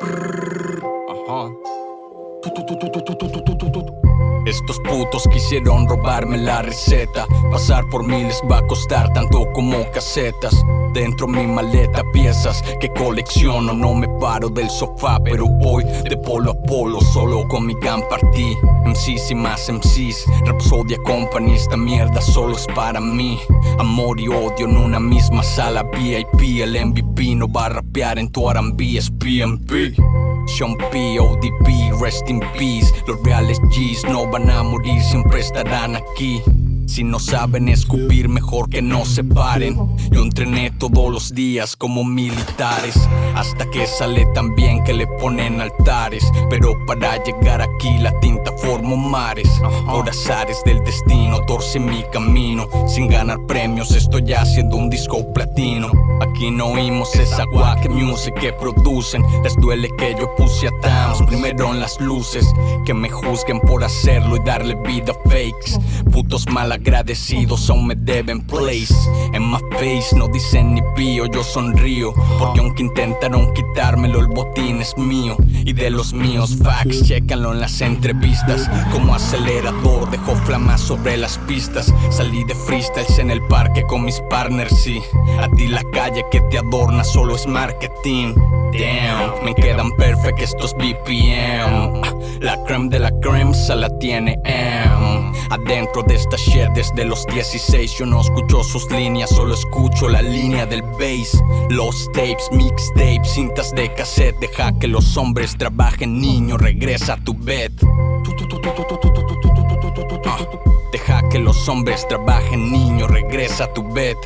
Aha. Estos putos quisieron robarme la receta. Pasar por mí les va a costar tanto como casetas. Dentro mi maleta piezas que colecciono. No me paro del sofá pero voy de polo a polo. Solo con mi gun partí. MCs y más MCs Rapsodia Company esta mierda solo es para mí. Amor y odio en una misma sala VIP El MVP no va a rapear en tu R&B es PMP Sean P, ODP, rest in peace. Los reales G's no van a morir, siempre estarán aquí si no saben escupir, mejor que no se paren. Yo entrené todos los días como militares, hasta que sale tan bien que le ponen altares. Pero para llegar aquí la tinta formó mares. Por azares del destino, torce mi camino. Sin ganar premios, estoy haciendo un disco platino. Aquí no oímos esa guac music que producen. Les duele que yo puse a Towns primero en las luces. Que me juzguen por hacerlo y darle vida fakes. Putos mal agradecidos aún me deben place. En my face no dicen ni pío, yo sonrío Porque aunque intentaron quitármelo el botín es mío Y de los míos. Facts, chécanlo en las entrevistas. Como acelerador dejo flamas sobre las pistas. Salí de freestyles en el parque con mis partners y A ti la calle que te adorna solo es marketing. Damn, me quedan perfect estos BPM La creme de la creme se la tiene M Adentro de esta shit desde los 16 Yo no escucho sus líneas, solo escucho la línea del bass. Los tapes, mixtapes, cintas de cassette Deja que los hombres trabajen, niño, regresa a tu bed. Deja que los hombres trabajen, niño, regresa a tu bed.